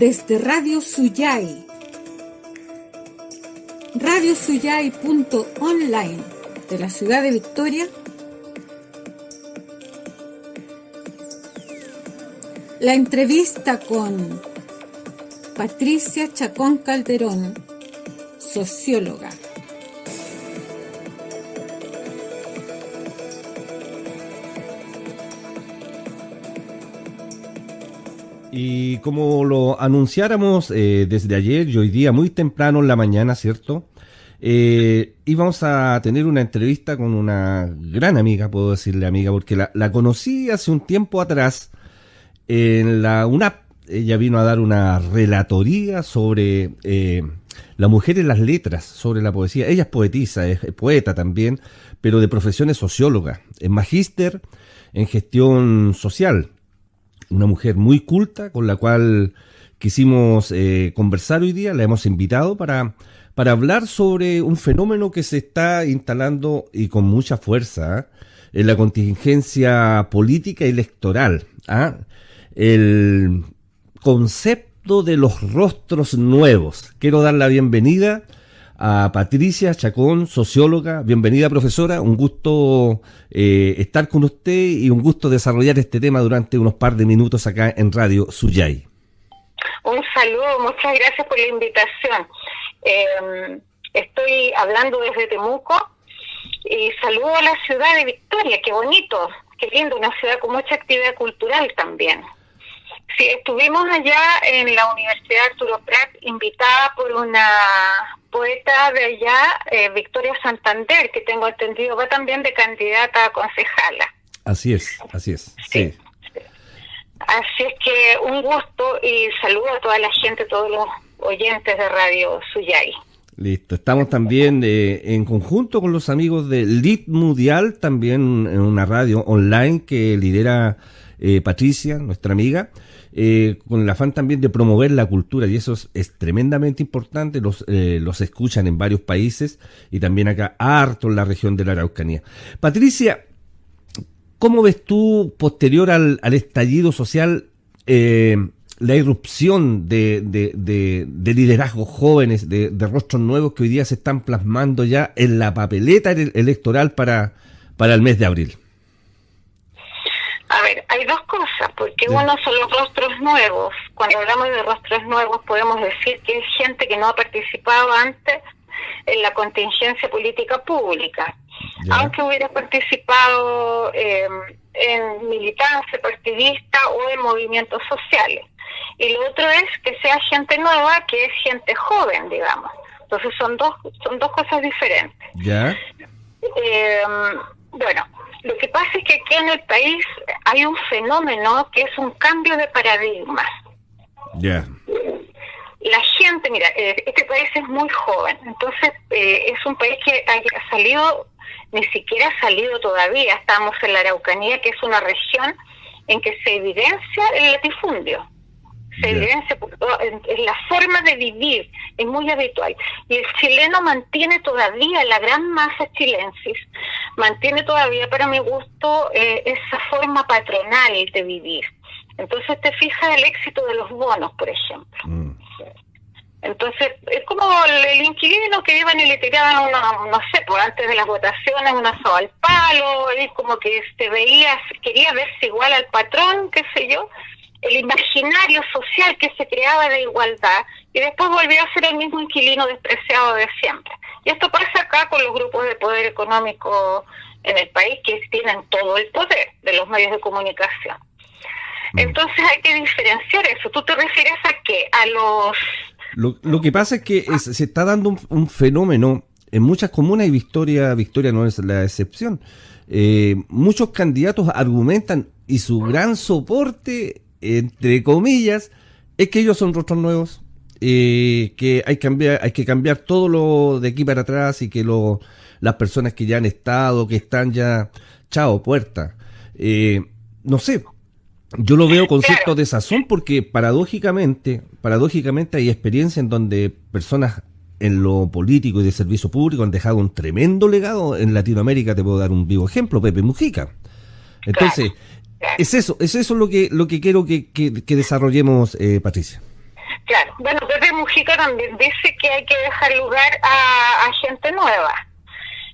desde Radio Suyay, radiosuyay.online de la ciudad de Victoria, la entrevista con Patricia Chacón Calderón, socióloga. Y como lo anunciáramos eh, desde ayer y hoy día, muy temprano en la mañana, ¿cierto? Eh, íbamos a tener una entrevista con una gran amiga, puedo decirle amiga, porque la, conocí hace un tiempo atrás en la UNAP. Ella vino a dar una relatoría sobre eh, la mujer en las letras, sobre la poesía. Ella es poetisa, es poeta también, pero de profesión es socióloga, es magíster en gestión social una mujer muy culta con la cual quisimos eh, conversar hoy día, la hemos invitado para, para hablar sobre un fenómeno que se está instalando y con mucha fuerza ¿ah? en la contingencia política electoral. ¿ah? El concepto de los rostros nuevos. Quiero dar la bienvenida a Patricia Chacón, socióloga. Bienvenida, profesora. Un gusto eh, estar con usted y un gusto desarrollar este tema durante unos par de minutos acá en Radio Suyay. Un saludo, muchas gracias por la invitación. Em, estoy hablando desde Temuco y saludo a la ciudad de Victoria, qué bonito, qué lindo, una ciudad con mucha actividad cultural también. Sí, estuvimos allá en la Universidad Arturo Prat, invitada por una poeta de allá, eh, Victoria Santander, que tengo entendido va también de candidata a concejala. Así es, así es. Sí. Así es que un gusto y saludo a toda la gente, todos los oyentes de Radio Suyay. Listo, estamos también eh, en conjunto con los amigos de Lit Mundial, también en una radio online que lidera eh, Patricia, nuestra amiga. Eh, con el afán también de promover la cultura y eso es, tremendamente importante, los, eh, los escuchan en varios países y también acá harto en la región de la Araucanía. Patricia, ¿cómo ves tú, posterior al, estallido social, eh, la irrupción de, de, liderazgos jóvenes, de, rostros nuevos que hoy día se están plasmando ya en la papeleta electoral para, para el mes de abril? A ver, hay dos cosas, porque uno son los rostros nuevos. Cuando hablamos de rostros nuevos podemos decir que es gente que no ha participado antes en la contingencia política pública, aunque hubiera participado em, en militancia partidista o en movimientos sociales. Y lo otro es que sea gente nueva, que es gente joven, digamos. Entonces son dos son dos cosas diferentes. Ya. Em, bueno, lo que pasa es que aquí en el país hay un fenómeno que es un cambio de paradigma. Ya. La gente, mira, eh, este país es muy joven, entonces eh, es un país que ha salido, ni siquiera ha salido todavía, estamos en la Araucanía, que es una región en que se evidencia el latifundio se evidencia en, la forma de vivir, es muy habitual. Y el chileno mantiene todavía, la gran masa chilensis, mantiene todavía, para mi gusto, eh, esa forma patronal de vivir. Entonces te fijas el éxito de los bonos, por ejemplo. Mm. Entonces, es como el, inquilino que iban y le tiraban, una, no sé, por antes de las votaciones, una soga al palo, y como que se veía, quería verse igual al patrón, qué sé yo, el imaginario social que se creaba de igualdad y después volvió a ser el mismo inquilino despreciado de siempre. Y esto pasa acá con los grupos de poder económico en el país que tienen todo el poder de los medios de comunicación. Mm. Entonces hay que diferenciar eso. ¿Tú te refieres a qué? A los... Lo, que pasa es que se está dando un, fenómeno en muchas comunas y Victoria, Victoria no es la excepción. Eh, muchos candidatos argumentan y su gran soporte entre comillas, es que ellos son rostros nuevos, eh, que hay, cambiar, hay que cambiar todo lo de aquí para atrás y que lo, las personas que ya han estado, que están ya, chao, puerta. Eh, no sé, yo lo veo con cierto desazón porque paradójicamente, paradójicamente hay experiencias en donde personas en lo político y de servicio público han dejado un tremendo legado. En Latinoamérica te puedo dar un vivo ejemplo, Pepe Mujica. Entonces, es eso, es eso lo que, lo que quiero que, que, desarrollemos, eh, Patricia. Claro, bueno, Pepe Mujica también dice que hay que dejar lugar a gente nueva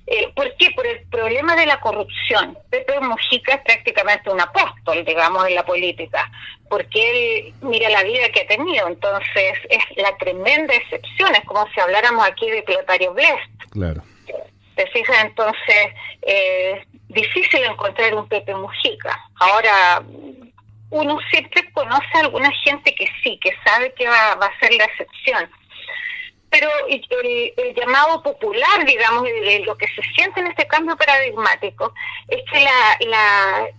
eh, ¿Por qué? Por el problema de la corrupción. Pepe Mujica es prácticamente un apóstol, digamos, en la política, porque él mira la vida que ha tenido, entonces es la tremenda excepción, es como si habláramos aquí de Clotario Blest. Claro. ¿Te fijas? Entonces, eh, difícil encontrar un Pepe Mujica. Ahora, uno siempre conoce a alguna gente que sí, que sabe que va, a ser la excepción pero el, llamado popular, digamos, lo que se siente en este cambio paradigmático, es que la,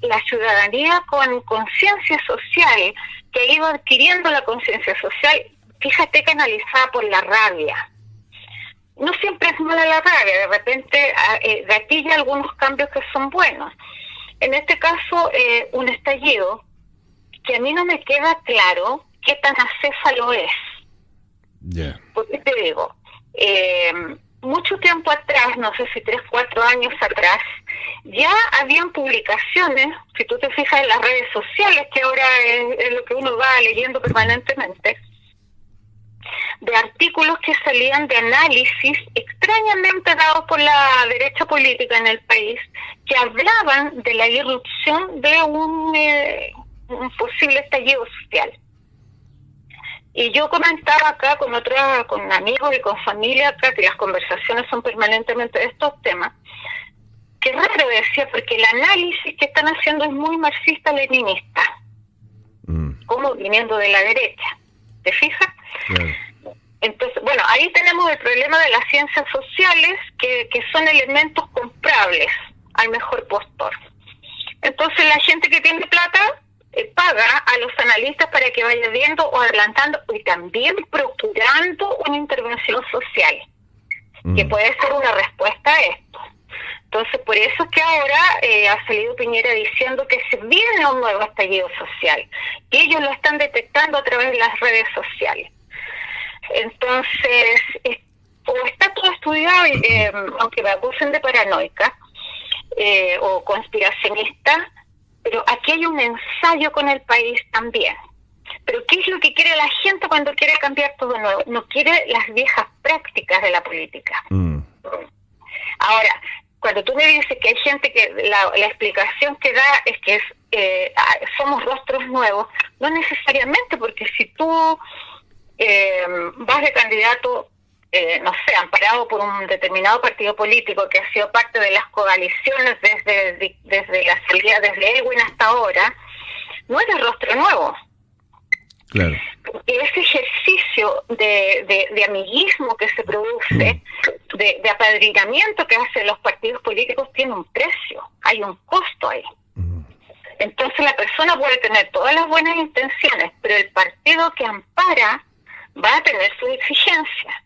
la ciudadanía con conciencia social, que ha ido adquiriendo la conciencia social, fíjate canalizada por la rabia. No siempre es mala la rabia, de repente ah, eh, gatilla algunos cambios que son buenos. En este caso, eh, un estallido que a mí no me queda claro qué tan acéfalo es. Porque te digo, eh, mucho tiempo atrás, no sé si tres, cuatro años atrás, ya habían publicaciones, si tú te fijas en las redes sociales, que ahora es, lo que uno va leyendo permanentemente, de artículos que salían de análisis extrañamente dados por la derecha política en el país, que hablaban de la irrupción de un, eh, un posible estallido social. Y yo comentaba acá con otra, con amigos y con familia acá, que las conversaciones son permanentemente de estos temas, que raro decía, porque el análisis que están haciendo es muy marxista-leninista, mm. como viniendo de la derecha. ¿Te fijas? Entonces, bueno, ahí tenemos el problema de las ciencias sociales, que, que son elementos comprables al mejor postor. Entonces, la gente que tiene plata eh, paga a los analistas para que vaya viendo o adelantando y también procurando una intervención social, que mm. puede ser una respuesta a esto. Entonces, por eso es que ahora eh, ha salido Piñera diciendo que se viene un nuevo estallido social, y ellos lo están detectando a través de las redes sociales. Entonces, o está todo estudiado, eh, aunque me acusen de paranoica o conspiracionista, pero aquí hay un ensayo con el país también. Pero ¿qué es lo que quiere la gente cuando quiere cambiar todo nuevo? No quiere las viejas prácticas de la política. Mm. Ahora, cuando tú me dices que hay gente que la, explicación que da es que es, eh, ah, somos rostros nuevos, no necesariamente, porque si tú eh, vas de candidato eh, no sé, amparado por un determinado partido político que ha sido parte de las coaliciones desde, desde la salida, desde Elwin hasta ahora, no es el rostro nuevo. Claro. Porque ese ejercicio de, de, amiguismo que se produce, mm. de, de, apadrinamiento que hacen los partidos políticos, tiene un precio, hay un costo ahí. Mm. Entonces la persona puede tener todas las buenas intenciones, pero el partido que ampara va a tener su exigencia.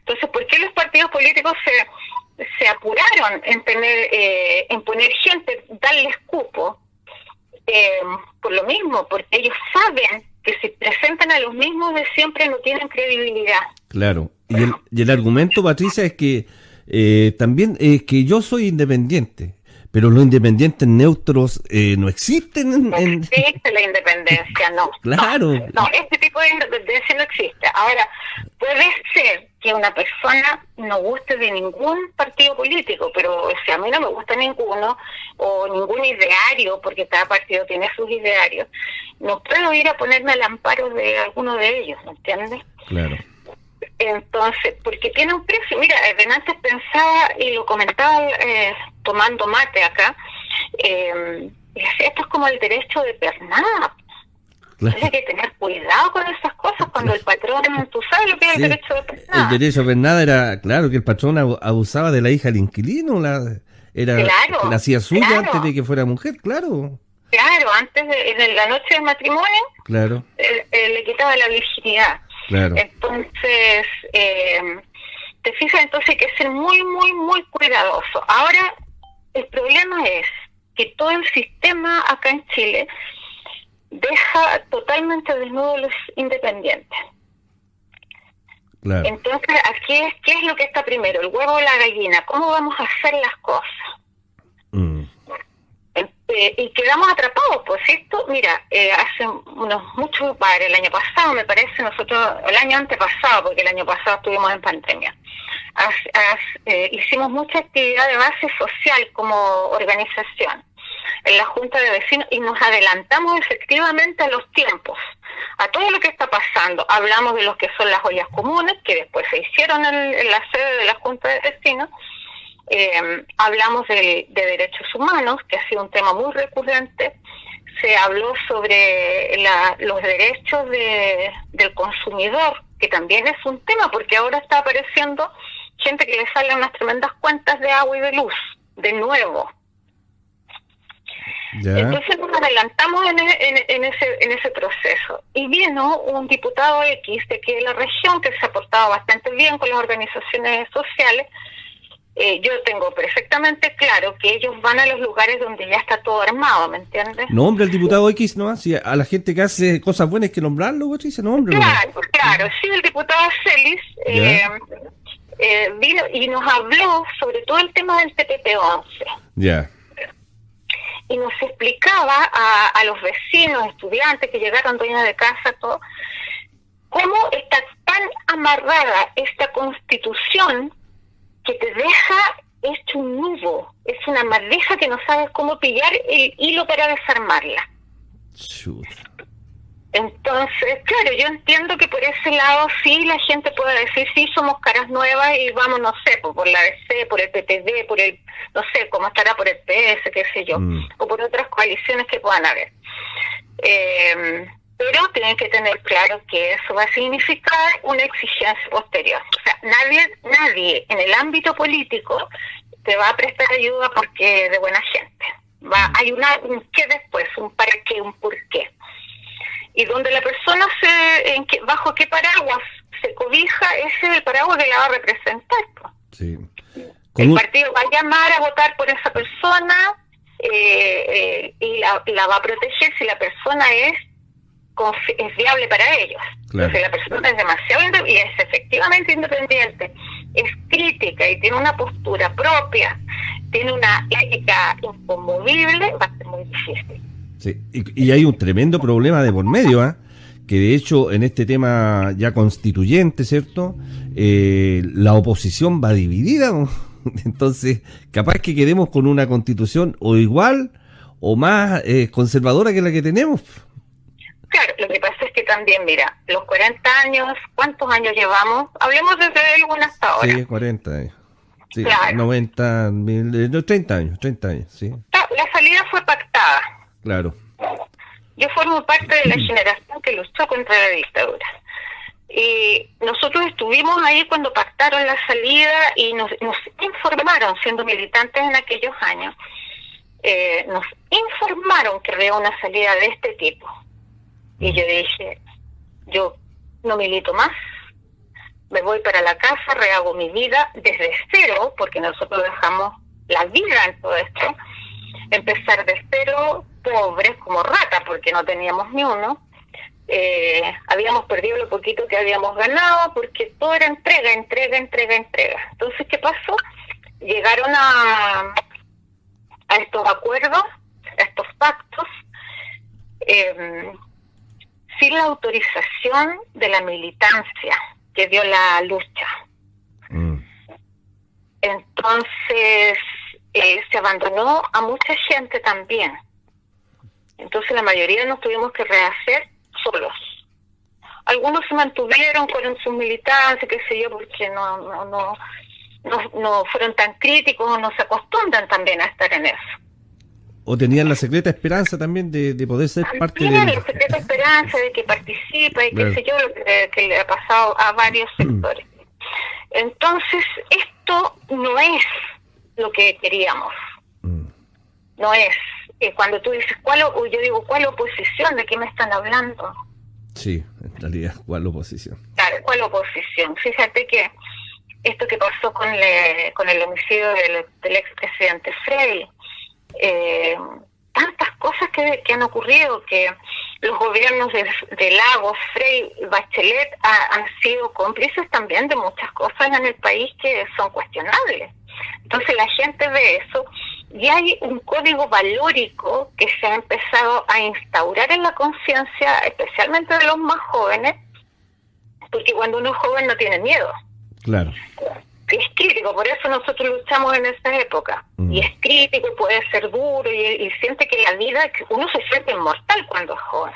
Entonces, ¿por qué los partidos políticos se, se apuraron en tener eh, en poner gente, darles cupo? Eh, por lo mismo, porque ellos saben que si presentan a los mismos de siempre no tienen credibilidad. Claro. Y el, y el argumento, Patricia, es que eh, también es que yo soy independiente pero los independientes neutros eh, no existen. No existe la independencia, no. Claro. No, este tipo de independencia no existe. Ahora, puede ser que una persona no guste de ningún partido político, pero si a mí no me gusta ninguno, o ningún ideario, porque cada partido tiene sus idearios, no puedo ir a ponerme al amparo de alguno de ellos, ¿me entiendes? Claro. Entonces, porque tiene un precio. Mira, antes pensaba y lo comentaba eh, tomando mate acá. Eh, esto es como el derecho de pernada. Hay que tener cuidado con esas cosas cuando el patrón, tú sabes lo que es el derecho de pernada. El derecho de pernada era, claro, que el patrón abusaba de la hija del inquilino, la, era, la hacía suya antes de que fuera mujer, claro. Claro, antes de, la noche del matrimonio, claro. le quitaba la virginidad. Entonces, eh, te fijas, entonces hay que ser muy, muy, muy cuidadoso. Ahora, el problema es que todo el sistema acá en Chile deja totalmente desnudo a los independientes. Entonces, aquí es, ¿qué es lo que está primero? ¿El huevo o la gallina? ¿Cómo vamos a hacer las cosas? Mm. Eh, y quedamos atrapados, pues esto, mira, eh, hace unos muchos padres, el año pasado me parece, nosotros, el año antepasado, porque el año pasado estuvimos en pandemia, eh, hicimos mucha actividad de base social como organización en la Junta de Vecinos y nos adelantamos efectivamente a los tiempos, a todo lo que está pasando. Hablamos de lo que son las ollas comunes, que después se hicieron en la sede de la Junta de Vecinos, eh, hablamos de, derechos humanos, que ha sido un tema muy recurrente. Se habló sobre los derechos del consumidor, que también es un tema, porque ahora está apareciendo gente que le sale unas tremendas cuentas de agua y de luz, de nuevo. Entonces nos adelantamos en, en, ese, en ese proceso. Y vino un diputado X de aquí de la región que se ha portado bastante bien con las organizaciones sociales eh, yo tengo perfectamente claro que ellos van a los lugares donde ya está todo armado, ¿me entiendes? Nombre el diputado X, ¿no? Si a la gente que hace cosas buenas hay que nombrarlo, ¿sí? se nombre. Claro, claro, sí, el diputado Celis eh, eh, vino y nos habló sobre todo el tema del TPP-11. Ya. Y nos explicaba a, a los vecinos, estudiantes que llegaron, dueños de casa, todo, cómo está tan amarrada esta constitución que te deja hecho un nudo, es una madeja que no sabes cómo pillar el hilo para desarmarla. Entonces, claro, yo entiendo que por ese lado sí la gente puede decir, sí, somos caras nuevas y vamos, no sé, por, la DC, por el PTD, por el, no sé, cómo estará por el PS, qué sé yo, mm. o por otras coaliciones que puedan haber. Eh, pero tienen que tener claro que eso va a significar una exigencia posterior. O sea, nadie, nadie en el ámbito político te va a prestar ayuda porque es de buena gente. Va, hay una, un qué después, un para qué, un por qué. Y donde la persona se, en que, bajo qué paraguas se cobija, ese es el paraguas que la va a representar. Sí. El partido va a llamar a votar por esa persona eh, eh, y la, la va a proteger si la persona es es viable para ellos. Entonces la persona es demasiado y es efectivamente independiente, es crítica y tiene una postura propia, tiene una ética inconmovible, va a ser muy difícil. Sí, y, hay un tremendo problema de por medio, ¿ah? que de hecho en este tema ya constituyente, ¿cierto? Eh, la oposición va dividida, entonces capaz que quedemos con una constitución o igual o más eh, conservadora que la que tenemos. Claro, lo que pasa es que también, mira, los 40 años, ¿cuántos años llevamos? Hablemos desde el hasta ahora. Sí, 40 años. Sí, claro. 90, 30 años, 30 años, sí. La salida fue pactada. Claro. Yo formo parte de la generación que luchó contra la dictadura. Y nosotros estuvimos ahí cuando pactaron la salida y nos, nos informaron, siendo militantes en aquellos años, eh, nos informaron que había una salida de este tipo y yo dije, yo no milito más, me voy para la casa, rehago mi vida desde cero, porque nosotros dejamos la vida en todo esto, empezar de cero, pobres como rata, porque no teníamos ni uno. Eh, habíamos perdido lo poquito que habíamos ganado, porque todo era entrega, entrega, entrega, entrega. Entonces, ¿qué pasó? Llegaron a, a estos acuerdos, a estos pactos, eh, sin la autorización de la militancia que dio la lucha. Mm. Entonces eh, se abandonó a mucha gente también. Entonces la mayoría nos tuvimos que rehacer solos. Algunos se mantuvieron con sus militancias, qué sé yo, porque no, no, no, no, no fueron tan críticos o no se acostumbran también a estar en eso o tenían la secreta esperanza también de, poder ser parte de... la secreta esperanza de que participa y qué sé yo, lo que, le ha pasado a varios mm. sectores. Entonces, esto no es lo que queríamos. Mm. No es. Eh, cuando tú dices, ¿cuál, yo digo, ¿cuál oposición? ¿De qué me están hablando? Sí, en realidad, ¿cuál oposición? Claro, ¿cuál oposición? Fíjate que esto que pasó con, con el homicidio del, del expresidente Frey, eh, tantas cosas que, han ocurrido, que los gobiernos de, Lagos, Frey, Bachelet han sido cómplices también de muchas cosas en el país que son cuestionables. Entonces la gente ve eso y hay un código valórico que se ha empezado a instaurar en la conciencia, especialmente de los más jóvenes, porque cuando uno es joven no tiene miedo. Claro. Es crítico, por eso nosotros luchamos en esa época. Mm. Y es crítico, puede ser duro y, siente que la vida, uno se siente inmortal cuando es joven.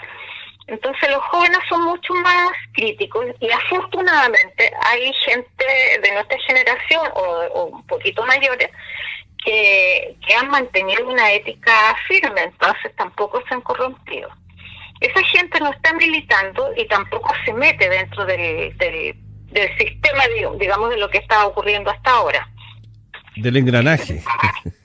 Entonces los jóvenes son mucho más críticos y afortunadamente hay gente de nuestra generación o, un poquito mayores que, que, han mantenido una ética firme, entonces tampoco se han corrompido. Esa gente no está militando y tampoco se mete dentro del, del, del sistema, digamos, de lo que está ocurriendo hasta ahora. Del engranaje.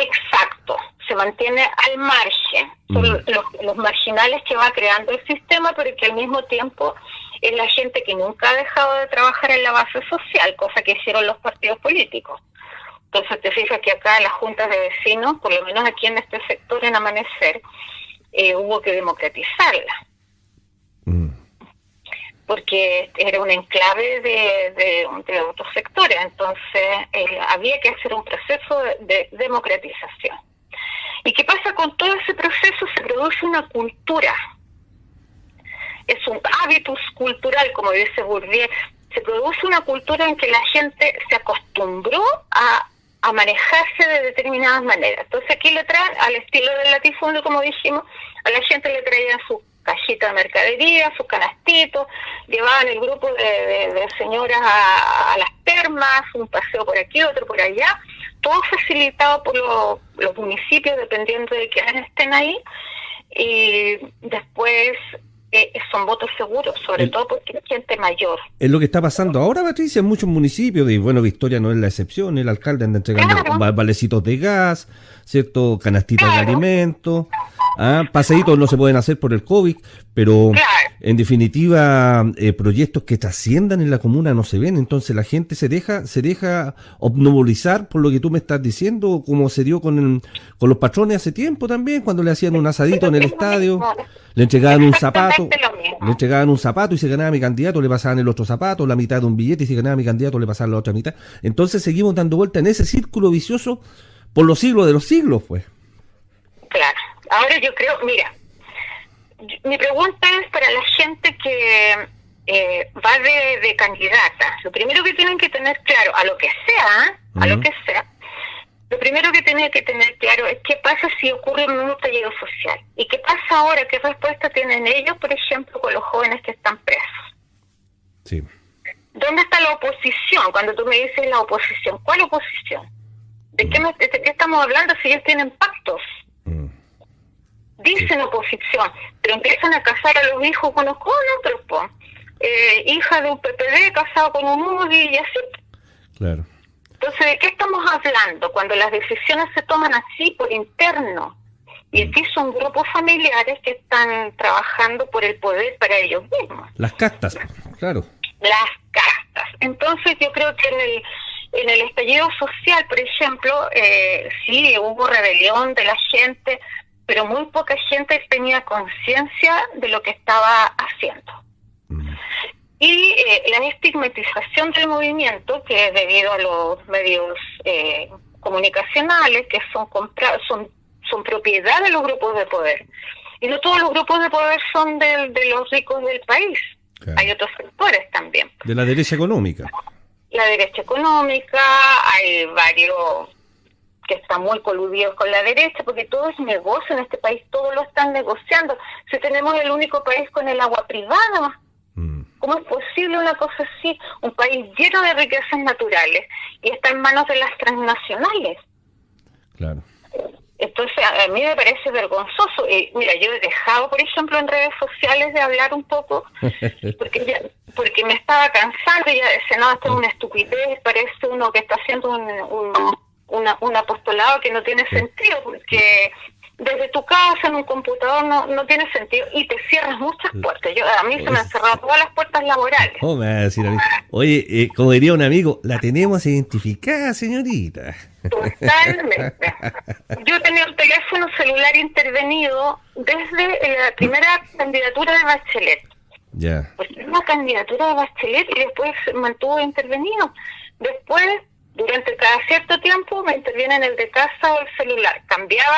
Exacto, se mantiene al margen. Son mm. los, los, marginales que va creando el sistema, pero que al mismo tiempo es la gente que nunca ha dejado de trabajar en la base social, cosa que hicieron los partidos políticos. Entonces te fijas que acá las juntas de vecinos, por lo menos aquí en este sector en Amanecer, eh, hubo que democratizarla. Mm. Porque era un enclave de, de, otros sectores, entonces eh, había que hacer un proceso de, democratización. ¿Y qué pasa con todo ese proceso? Se produce una cultura. Es un hábitus cultural, como dice Bourdieu. Se produce una cultura en que la gente se acostumbró a a manejarse de determinadas maneras. Entonces aquí le traen, al estilo del latifundio, como dijimos, a la gente le traían su cajita de mercadería, sus canastitos, llevaban el grupo de, señoras a, las termas, un paseo por aquí, otro por allá, todo facilitado por los municipios, dependiendo de quiénes estén ahí, y después son votos seguros, sobre todo porque hay gente mayor. Es lo que está pasando ahora, Patricia, en muchos municipios, y bueno, Victoria no es la excepción, el alcalde anda entregando valecitos de gas, ¿cierto? Canastitas de alimentos. ¿Ah? Paseitos no se pueden hacer por el COVID, pero en definitiva eh, proyectos que trasciendan en la comuna no se ven, entonces la gente se deja se deja obnubilizar por lo que tú me estás diciendo, como se dio con, con los patrones hace tiempo también, cuando le hacían un asadito en el estadio, le entregaban un zapato, le entregaban un zapato y se ganaba mi candidato, le pasaban el otro zapato, la mitad de un billete y se ganaba mi candidato, le pasaban la otra mitad. Entonces seguimos dando vuelta en ese círculo vicioso por los siglos de los siglos, pues. Claro. Ahora yo creo, mira, mi pregunta es para la gente que eh, va de, candidata. Lo primero que tienen que tener claro, a lo que sea, a lo que sea, lo primero que tienen que tener claro es qué pasa si ocurre un nuevo talledo social. ¿Y qué pasa ahora? ¿Qué respuesta tienen ellos, por ejemplo, con los jóvenes que están presos? Sí. ¿Dónde está la oposición? Cuando tú me dices la oposición, ¿cuál oposición? ¿De qué, de qué estamos hablando si ellos tienen pactos? Mm dicen oposición, pero empiezan a casar a los hijos con, con otros, eh, hija de un PPD casado con un UDI y así. Claro. Entonces, ¿de qué estamos hablando? Cuando las decisiones se toman así, por interno. Y aquí son grupos familiares que están trabajando por el poder para ellos mismos. Las castas, claro. Las castas. Entonces, yo creo que en el, en el estallido social, por ejemplo, eh, sí, hubo rebelión de la gente, pero muy poca gente tenía conciencia de lo que estaba haciendo. Mm. Y eh, la estigmatización del movimiento, que es debido a los medios eh, comunicacionales, que son, son, son propiedad de los grupos de poder. Y no todos los grupos de poder son de, de los ricos del país. Hay otros sectores también. De la derecha económica. La derecha económica, hay varios que están muy coludidos con la derecha, porque todo es negocio en este país, todo lo están negociando. Si tenemos el único país con el agua privada, mm. ¿cómo es posible una cosa así? Un país lleno de riquezas naturales y está en manos de las transnacionales. Claro. Entonces, a mí me parece vergonzoso. Y mira, yo he dejado, por ejemplo, en redes sociales de hablar un poco, porque ya, porque me estaba cansando y ya decía, no, esto es una estupidez, parece uno que está haciendo un, un un apostolado que no tiene sentido porque desde tu casa, en un computador, no, no tiene sentido y te cierras muchas puertas. Yo, a mí se me han cerrado todas las puertas laborales. ¿Cómo me va a decir a mí? Oye, eh, como diría un amigo, la tenemos identificada, señorita. Totalmente. Yo tenía el teléfono celular intervenido desde la primera candidatura de Bachelet. Ya. Pues una candidatura de Bachelet y después se mantuvo intervenido. Después durante cada cierto tiempo me interviene en el de casa o el celular. Cambiaba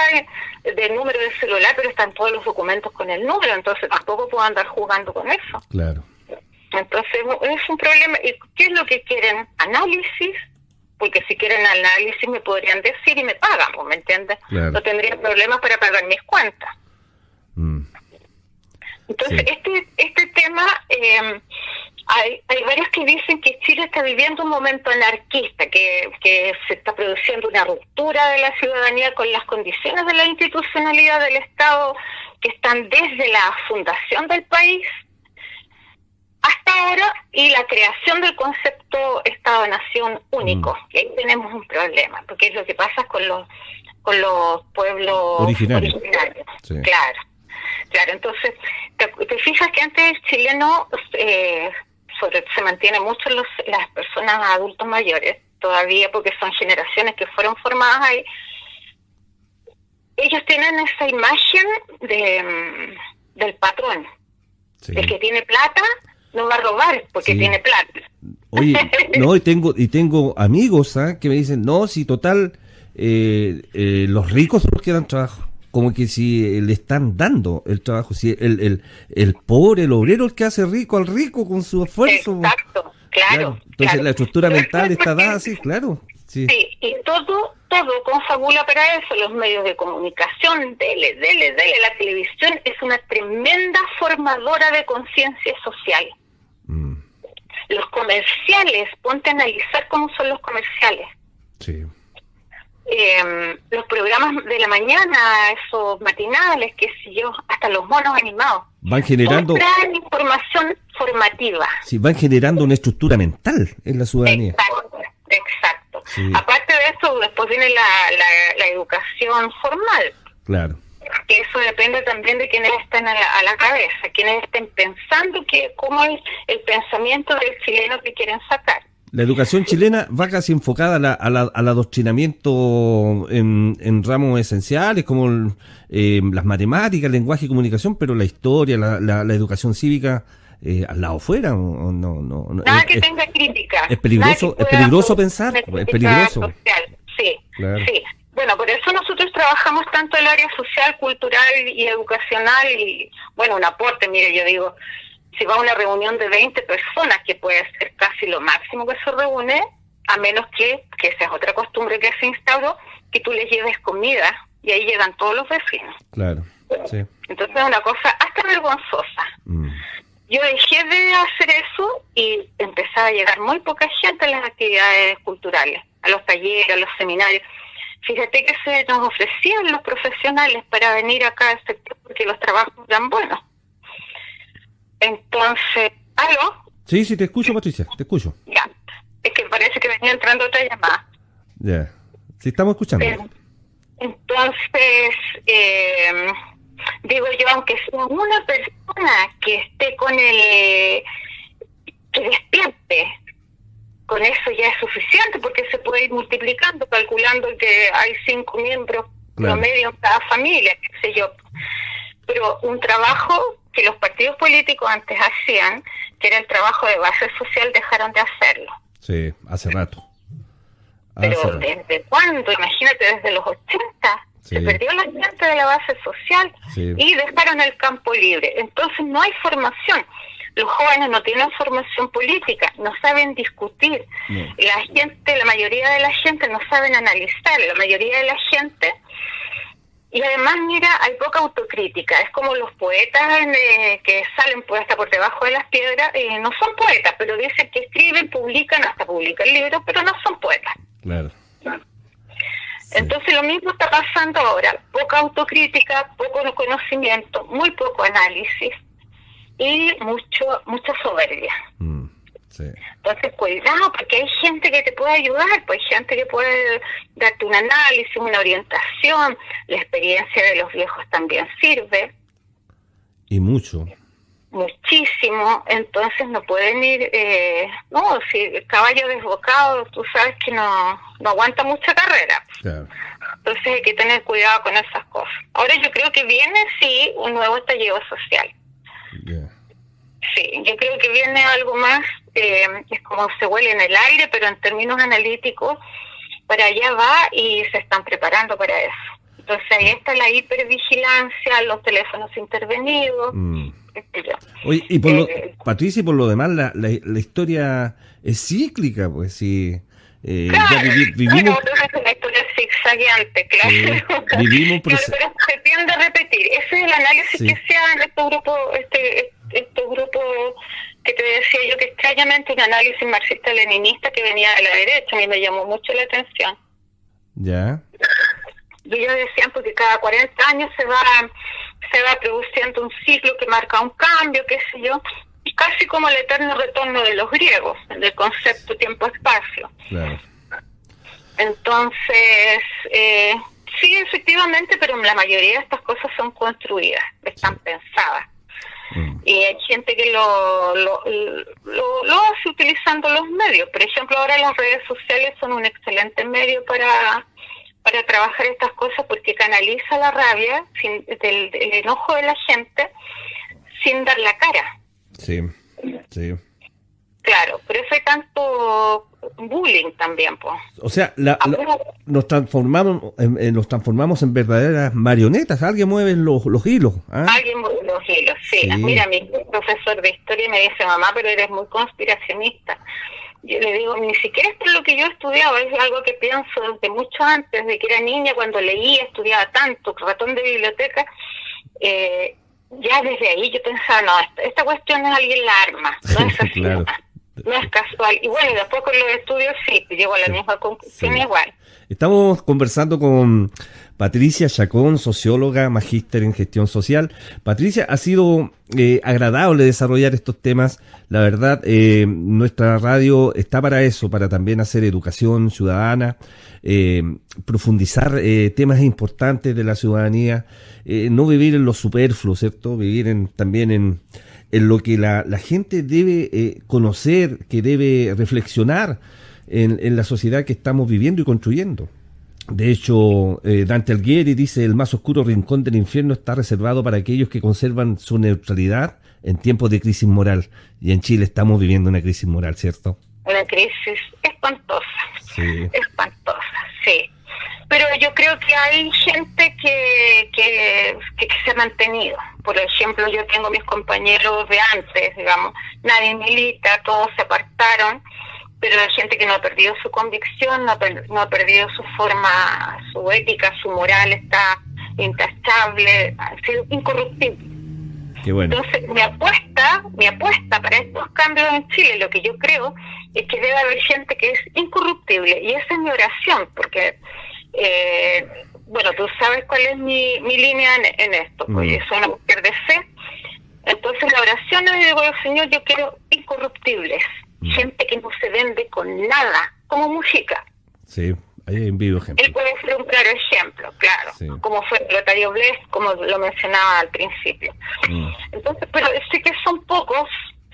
de, número de celular, pero están todos los documentos con el número, entonces tampoco puedo andar jugando con eso. Claro. Entonces es un problema. ¿Y qué es lo que quieren? Análisis, porque si quieren análisis me podrían decir y me pagan, ¿me entiendes? No tendría problemas para pagar mis cuentas. Mm. Entonces, este, este tema... Eh, hay, hay varios que dicen que Chile está viviendo un momento anarquista, que, que se está produciendo una ruptura de la ciudadanía con las condiciones de la institucionalidad del Estado que están desde la fundación del país hasta ahora y la creación del concepto Estado-Nación único. Mm. Y ahí tenemos un problema, porque es lo que pasa con los con los pueblos originarios. Claro, claro. Entonces, te, fijas que antes el chileno eh, se mantiene mucho los, las personas adultos mayores, todavía porque son generaciones que fueron formadas ahí. Ellos tienen esa imagen de, mm, del patrón. El que tiene plata no va a robar porque tiene plata. Oye, no, y tengo, y tengo amigos ¿ah? que me dicen, no, si total, eh, eh, los ricos son los que dan trabajo como que si le están dando el trabajo, si el, el, el pobre, el obrero, el que hace rico al rico con su esfuerzo. Exacto, claro. Entonces la estructura mental está dada así, claro. Sí. y todo, todo confabula para eso, los medios de comunicación, dele, dele, dele, la televisión es una tremenda formadora de conciencia social. Mm. Los comerciales, ponte a analizar cómo son los comerciales. Sí eh, los programas de la mañana, esos matinales, qué sé yo, hasta los monos animados. Van generando... Información formativa. Sí, van generando una estructura mental en la ciudadanía. Exacto, exacto. Aparte de eso, después viene la, la, educación formal. Claro. Que eso depende también de quienes estén a la, a la cabeza, quienes estén pensando que cómo es el pensamiento del chileno que quieren sacar. La educación chilena va casi enfocada al adoctrinamiento en, ramos esenciales como eh, las matemáticas, el lenguaje y comunicación, pero la historia, la, educación cívica eh, al lado fuera. No, no, Nada que tenga crítica. Es peligroso, es peligroso pensar, es peligroso. Sí, sí. Bueno, por eso nosotros trabajamos tanto el área social, cultural y educacional y, bueno, un aporte, mire, yo digo, si va a una reunión de 20 personas, que puede ser casi lo máximo que se reúne, a menos que, que esa es otra costumbre que se instauró, que tú les lleves comida y ahí llegan todos los vecinos. Claro, sí. Entonces es una cosa hasta vergonzosa. Mm. Yo dejé de hacer eso y empezaba a llegar muy poca gente a las actividades culturales, a los talleres, a los seminarios. Fíjate que se nos ofrecían los profesionales para venir acá al sector porque los trabajos eran buenos. Entonces, ¿aló? Sí, sí, te escucho, Patricia, te escucho. Ya, es que parece que venía entrando otra llamada. Ya, sí, estamos escuchando. entonces, eh, digo yo, aunque sea una persona que esté con el, que despierte, con eso ya es suficiente porque se puede ir multiplicando, calculando que hay cinco miembros promedio en cada familia, qué sé yo. Pero un trabajo que los partidos políticos antes hacían, que era el trabajo de base social, dejaron de hacerlo. Sí, hace rato. Pero ¿desde cuándo? Imagínate, desde los 80 se perdió la gente de la base social y dejaron el campo libre. Entonces no hay formación. Los jóvenes no tienen formación política, no saben discutir. La gente, la mayoría de la gente no saben analizar. La mayoría de la gente y además, mira, hay poca autocrítica. Es como los poetas eh, que salen pues hasta por debajo de las piedras. Eh, no son poetas, pero dicen que escriben, publican, hasta publican libros, pero no son poetas. Claro. Entonces lo mismo está pasando ahora. Poca autocrítica, poco conocimiento, muy poco análisis y mucho mucha soberbia. Mm. Entonces, cuidado, porque hay gente que te puede ayudar, pues hay gente que puede darte un análisis, una orientación, la experiencia de los viejos también sirve. Y mucho. Muchísimo, entonces no pueden ir, eh, no, si el caballo desbocado, tú sabes que no, no aguanta mucha carrera. Entonces hay que tener cuidado con esas cosas. Ahora yo creo que viene, sí, un nuevo estallido social. Sí, yo creo que viene algo más, eh, es como se huele en el aire, pero en términos analíticos, para allá va y se están preparando para eso. Entonces ahí está la hipervigilancia, los teléfonos intervenidos. Mm. Oye, y por lo, eh, Patricia, y por lo demás, la, la, la historia es cíclica, pues sí. Eh, claro, vivimos... una historia zigzagueante, claro. vivimos pero se tiende a repetir. Ese es el análisis que se hace en este grupo, este, este grupo que te decía yo que extrañamente un análisis marxista-leninista que venía de la derecha, a mí me llamó mucho la atención. Ya. Y ellos decían porque cada 40 años se va se va produciendo un ciclo que marca un cambio, qué sé yo, casi como el eterno retorno de los griegos, del concepto tiempo-espacio. Entonces, eh, sí, efectivamente, pero la mayoría de estas cosas son construidas, están pensadas. Mm. Y hay gente que lo, lo, lo, hace utilizando los medios. Por ejemplo, ahora las redes sociales son un excelente medio para, para trabajar estas cosas porque canaliza la rabia sin, del, del enojo de la gente sin dar la cara. Sí, sí. Claro, pero eso hay tanto bullying también, pues. O sea, nos transformamos en, nos transformamos en verdaderas marionetas. Alguien mueve los, los hilos. ¿ah? Alguien mueve los hilos, sí. Mira, mi profesor de historia me dice, mamá, pero eres muy conspiracionista. Yo le digo, ni siquiera esto es lo que yo he estudiado, es algo que pienso desde mucho antes, de que era niña, cuando leía, estudiaba tanto, ratón de biblioteca. Eh, ya desde ahí yo pensaba, no, esta, cuestión es alguien la arma, no es así, no, es casual. Y bueno, después con los estudios sí, llego a la misma conclusión igual. Estamos conversando con Patricia Chacón, socióloga, magíster en gestión social. Patricia, ha sido eh, agradable desarrollar estos temas. La verdad, eh, nuestra radio está para eso, para también hacer educación ciudadana, eh, profundizar temas importantes de la ciudadanía, no vivir en lo superfluo, ¿cierto? Vivir en, también en, en lo que la, la gente debe conocer, que debe reflexionar en, en la sociedad que estamos viviendo y construyendo. De hecho, eh, Dante Alighieri dice, el más oscuro rincón del infierno está reservado para aquellos que conservan su neutralidad en tiempos de crisis moral. Y en Chile estamos viviendo una crisis moral, ¿cierto? Una crisis espantosa. Sí. Espantosa, sí. Pero yo creo que hay gente que, que, que, se ha mantenido. Por ejemplo, yo tengo mis compañeros de antes, digamos, nadie milita, todos se apartaron pero hay gente que no ha perdido su convicción, no ha, perdido su forma, su ética, su moral está intachable, ha sido incorruptible. Entonces, mi apuesta, mi apuesta para estos cambios en Chile, lo que yo creo, es que debe haber gente que es incorruptible. Y esa es mi oración, porque, eh, bueno, tú sabes cuál es mi, mi línea en, esto, pues soy una mujer de fe. Entonces, la oración le digo, Señor, yo quiero incorruptibles Mm. gente que no se vende con nada, como música. Sí, hay un vivo ejemplo. Él puede ser un claro ejemplo, claro, como fue Lotario Bless, como lo mencionaba al principio. Mm. Entonces, pero sé que son pocos,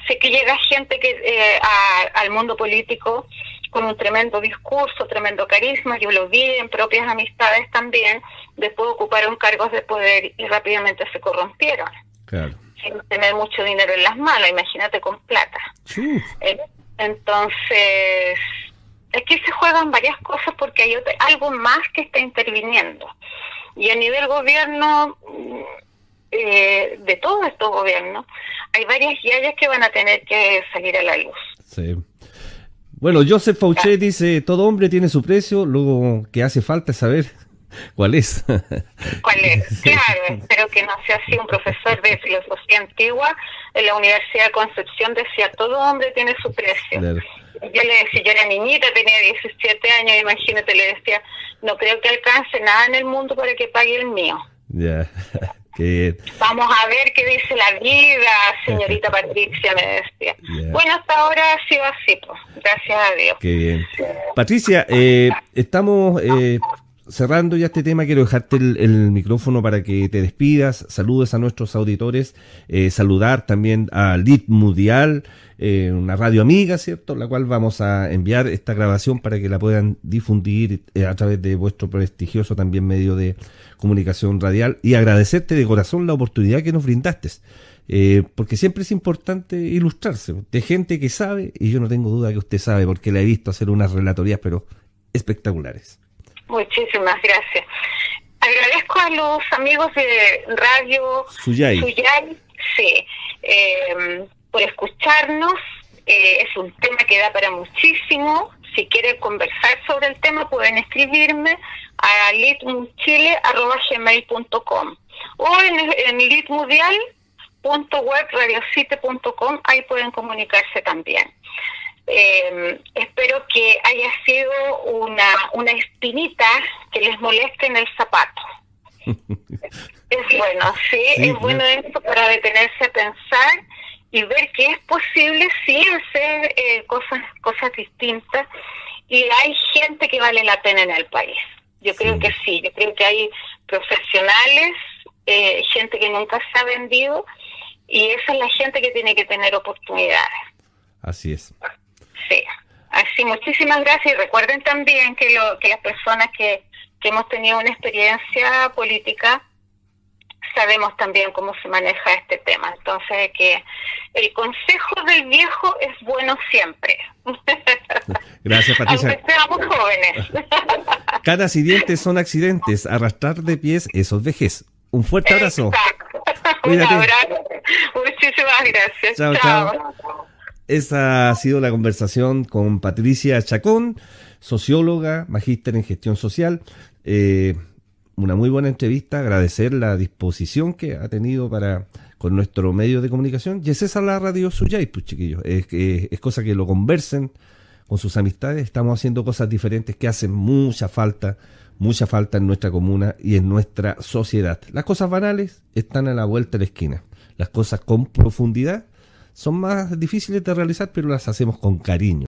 sé que llega gente que eh, al mundo político con un tremendo discurso, tremendo carisma, yo lo vi en propias amistades también, después ocuparon cargos de poder y rápidamente se corrompieron. Claro sin tener mucho dinero en las manos, imagínate con plata. Eh, entonces, aquí se juegan varias cosas porque hay algo más que está interviniendo. Y a nivel gobierno, mm, eh, de todos estos gobiernos, hay varias yayas que van a tener que salir a la luz. Sí. Bueno, Joseph Fauché dice, todo hombre tiene su precio, luego que hace falta saber ¿Cuál es? ¿Cuál es? Claro, espero que no sea así. Un profesor de filosofía antigua en la Universidad de Concepción decía, todo hombre tiene su precio. Yo le decía, yo era niñita, tenía 17 años, imagínate, le decía, no creo que alcance nada en el mundo para que pague el mío. Ya. Vamos a ver qué dice la vida, señorita Patricia, me decía. Bueno, hasta ahora ha sido así, pues. gracias a Dios. Qué bien. Patricia, eh, estamos eh, cerrando ya este tema, quiero dejarte el, micrófono para que te despidas, saludes a nuestros auditores, eh, saludar también a Lit Mundial, eh, una radio amiga, ¿cierto? La cual vamos a enviar esta grabación para que la puedan difundir eh, a través de vuestro prestigioso también medio de comunicación radial y agradecerte de corazón la oportunidad que nos brindaste. porque siempre es importante ilustrarse de gente que sabe, y yo no tengo duda que usted sabe, porque la he visto hacer unas relatorías, pero espectaculares. Muchísimas gracias. Agradezco a los amigos de Radio Suyay, sí, em, por escucharnos. Eh, es un tema que da para muchísimo. Si quieren conversar sobre el tema, pueden escribirme a litmuchile.com o en, en litmudial.webradiosite.com, ahí pueden comunicarse también. Eh, espero que haya sido una, una espinita que les moleste en el zapato. es bueno, sí, es bueno esto para detenerse a pensar y ver que es posible sí hacer eh, cosas cosas distintas y hay gente que vale la pena en el país. Yo creo que sí, yo creo que hay profesionales, eh, gente que nunca se ha vendido y esa es la gente que tiene que tener oportunidades. Así es. Sí, así muchísimas gracias y recuerden también que, lo, que las personas que, que hemos tenido una experiencia política sabemos también cómo se maneja este tema. Entonces, que el consejo del viejo es bueno siempre. Gracias, Patricia. Aunque seamos jóvenes. Caras y dientes son accidentes. Arrastrar de pies, esos vejez. Un fuerte abrazo. Un abrazo. Muchísimas gracias. chao. chao. Esa ha sido la conversación con Patricia Chacón, socióloga, magíster en gestión social. Eh, una muy buena entrevista, agradecer la disposición que ha tenido para con nuestro medio de comunicación. Y es esa la radio suya, pues chiquillos. Es, es cosa que lo conversen con sus amistades. Estamos haciendo cosas diferentes que hacen mucha falta, mucha falta en nuestra comuna y en nuestra sociedad. Las cosas banales están a la vuelta de la esquina. Las cosas con profundidad son más difíciles de realizar, pero las hacemos con cariño.